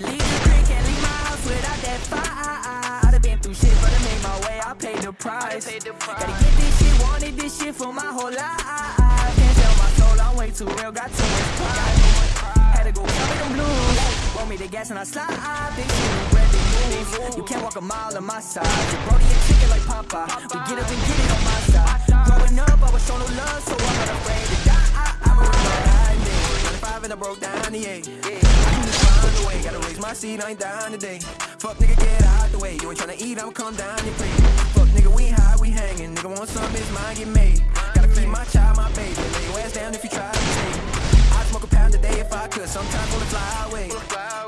house without that fire. I'd have been through shit, but I made my way. I paid the price. Gotta get this shit, wanted this shit for my whole life. Can't tell my soul I'm way too real. Got too much pride. Had to go cover them blues. Want me the gas and I slide. Big shit, bread, big moves. You can't walk a mile on my side. You Brody and chicken like Popeye. We get up and get it on my side. Growing up, I was shown no love, so I'm not afraid to die. I'm a real Five and I broke down the eight. Way. Gotta raise seat, I ain't down today. Fuck nigga, get out the way. You ain't tryna eat, I'ma come down your plate. Fuck nigga, we high, we hanging. Nigga want some, his mind get made. Gotta feed my child, my baby. Lay your ass down if you try to take. I'd smoke a pound a day if I could. Sometimes wanna fly away.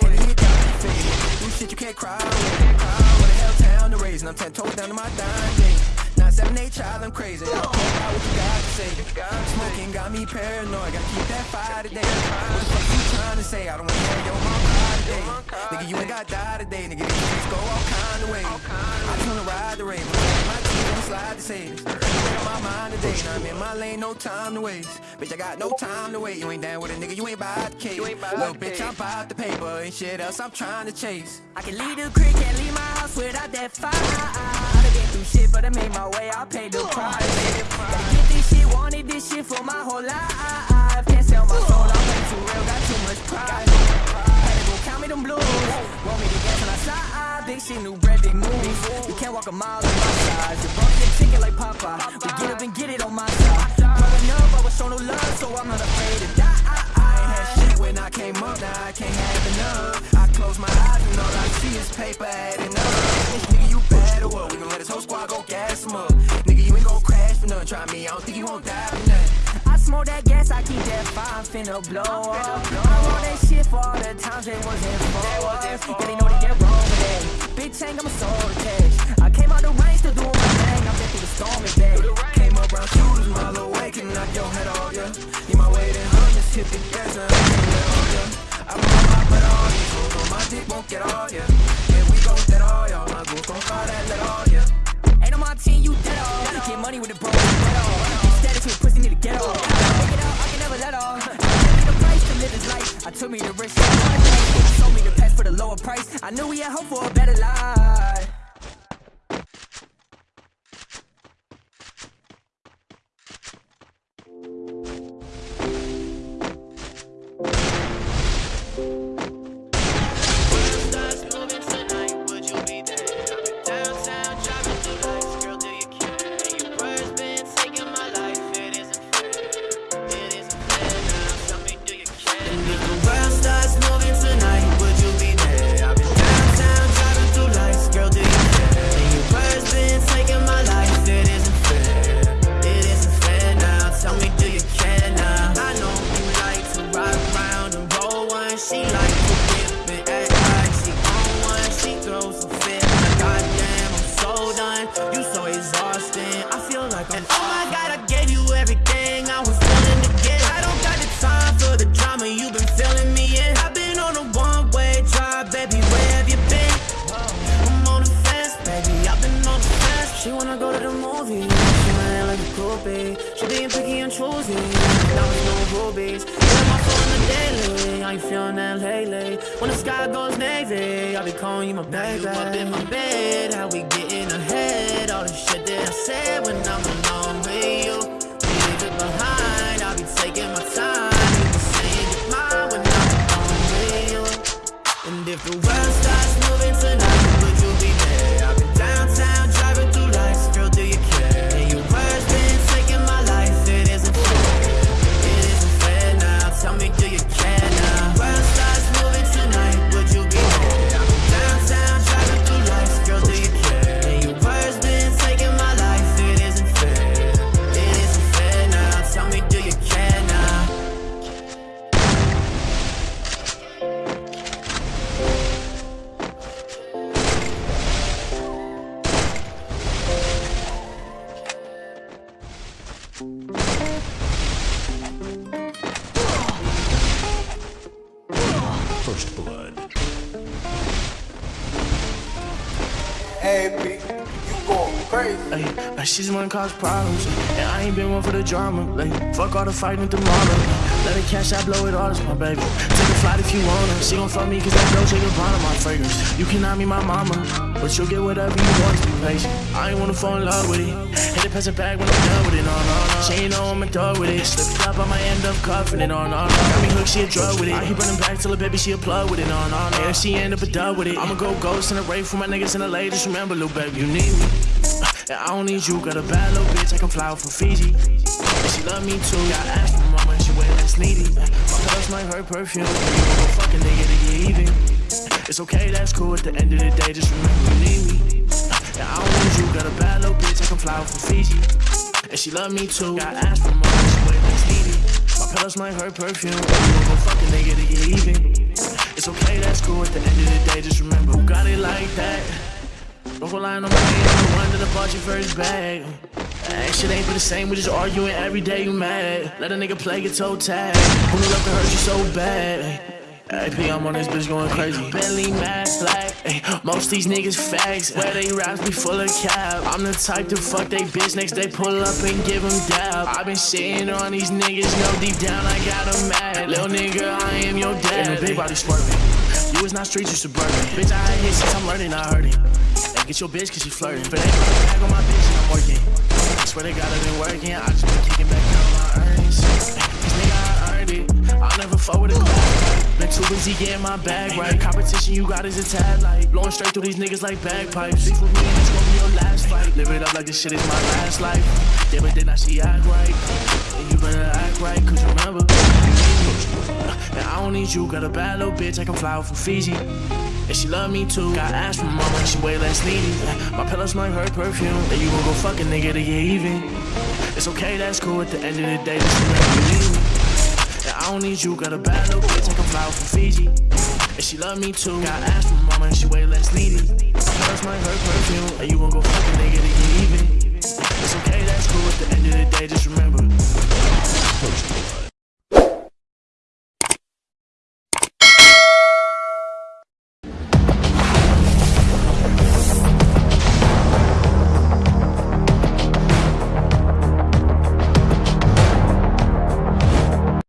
Heavy hit down your face. Do shit you can't cry away. What the hell town to raise, and I'm ten toes down to my dime day. Nine seven eight child, I'm crazy. I don't care about what you got to say. Smoking got me paranoid. Gotta keep that fire today. What the fuck you trying to say? I don't wanna hear your today. Nigga, you ain't got die today. Nigga, these streets go all kind of ways. I just wanna ride the rain. My teeth on slide say this. On my mind today. Now I'm in my lane, no time to waste. Bitch, I got no time to wait. You ain't down with a nigga, you ain't by the case. Little bitch, I'm about the paper. Ain't shit else I'm trying to chase. I can leave the creek, can't leave my house without that fire. I'd have been through shit, but I made my way. I paid the price. Gotta get this shit, wanted this shit for my whole life. Can't sell my soul, I'm way too real, got too much pride. Slide. Big shit, new bread, big moves. You can't walk a mile on my side. You brought me chicken like Popeye. We get up and get it on my side. Growing up, I was shown no love, so I'm not afraid to die. I ain't had shit when I came up, now I can't have enough. I close my eyes and all I see is paper adding up. Nigga, you bad or what? We gon' let this whole squad go gas him up. Nigga, you ain't gon' crash for nothing. Try me, I don't think you won't die for nothing. I smoke that gas, I keep that fire, I'm finna blow up. I want that shit for all the times they wasn't for. Yeah, they know I'm a soul to. I came out the rain, still doing my thing. I'm through the storm and back. Came up round shooters, mile away, can knock your head off, yeah. Need my weight in hundreds, hit the gas. I'm me the risk. Sold me the past for the lower price. I knew we had hope for a better life. Daily, I ain't feeling that lately, when the sky goes navy, I'll be calling you my baby. You up in my bed, how we getting ahead, all the shit that I said when I'm alone with you, leave it behind, I'll be taking my time, Hey, B, you going crazy. Ay, like she just wanna cause problems. And I ain't been one for the drama. Like, fuck all the fighting tomorrow. Let her cash, I blow it all, it's my baby. Take a flight if you wanna. She gon' fuck me cause that Dolce Gabbana my fragrance. You cannot be my mama, but you'll get whatever you want be patient. I ain't wanna fall in love with it. Hit it, pass it back when I'm done with it, no, no, no. She ain't know I'm a dog with it. Slip it up, I might end up cuffing it, no, no, no. Got me hooked, she a drug with it. I keep running back till a baby, she a plug with it, no, no, no. And if she end up a dub with it, I'ma go ghost in a rave for my niggas in the. Just remember, little baby, you need me. And I don't need you, got a bad little bitch, I can fly out from Fiji. And she love me too, got ass from mama, and she way less needy. My pillows smell her perfume, you go fuck nigga to get even. It's okay, that's cool, at the end of the day, just remember you need me. And I don't need you, got a bad little bitch, I can fly from Fiji. And she love me too, got ass from and she way less needy. My pillows smell her perfume, you go fuck a nigga to get even. It's okay, that's cool, at the end of the day, just remember who got it like that. Don't rely on my hand, the one that I bought you first bag. That shit ain't been the same, we just arguing every day, you mad. Let a nigga play your toe tag. Who love to hurt you so bad? AP, I'm on this bitch going crazy. Bentley mad black. Ay, most these niggas fags. Where they raps be full of cap. I'm the type to fuck they bitch next they pull up and give them dab. i been shitting on these niggas, no deep down I got them mad. Little nigga, I am your dad. And the big body swerving. You is not street, you suburban. Bitch, I ain't here since I'm learning, I heard it. Hey, get your bitch cause she flirting. But ain't back on my bitch and I'm working. I swear they got it been working. I just been kicking back down my earnings. Cause nigga, I earned it. I'll never fuck with. Been too busy getting my bag right. Competition you got is a tad light. Blowing straight through these niggas like bagpipes. Beef with me it's gonna be your last fight. Live it up like this shit is my last life. Yeah, but then I see act right. And you better act right, cause you remember. And I don't need you, got a bad little bitch, I can fly out from Fiji. And she love me too, got ass from mama, and she way less needy. My pillow smell like her perfume, and you gon' go fuck a nigga to get even. It's okay, that's cool, at the end of the day, I don't need you, got a bad little bitch, I can fly from Fiji. And she love me too, got ass from mama, and she way less needy. My pillow her perfume, and you gon' go fuck a nigga to get even. It's okay, that's cool, at the end of the day, just remember.